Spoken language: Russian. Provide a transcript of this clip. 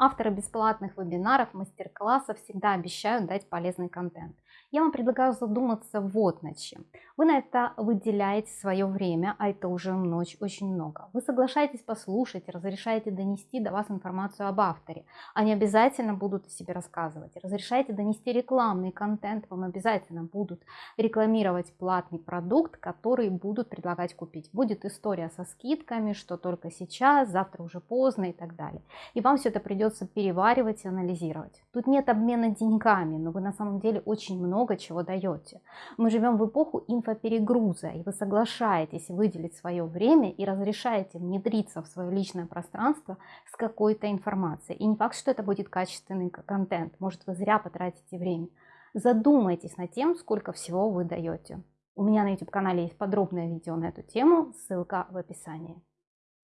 Авторы бесплатных вебинаров, мастер-классов всегда обещают дать полезный контент. Я вам предлагаю задуматься вот над чем. Вы на это выделяете свое время, а это уже ночь очень много. Вы соглашаетесь послушать, разрешаете донести до вас информацию об авторе. Они обязательно будут о себе рассказывать. Разрешаете донести рекламный контент, вам обязательно будут рекламировать платный продукт, который будут предлагать купить. Будет история со скидками, что только сейчас, завтра уже поздно и так далее. И вам все это придется переваривать и анализировать. Тут нет обмена деньгами, но вы на самом деле очень много чего даете. Мы живем в эпоху инфоперегруза, и вы соглашаетесь выделить свое время и разрешаете внедриться в свое личное пространство с какой-то информацией. И не факт, что это будет качественный контент, может вы зря потратите время. Задумайтесь над тем, сколько всего вы даете. У меня на YouTube канале есть подробное видео на эту тему, ссылка в описании.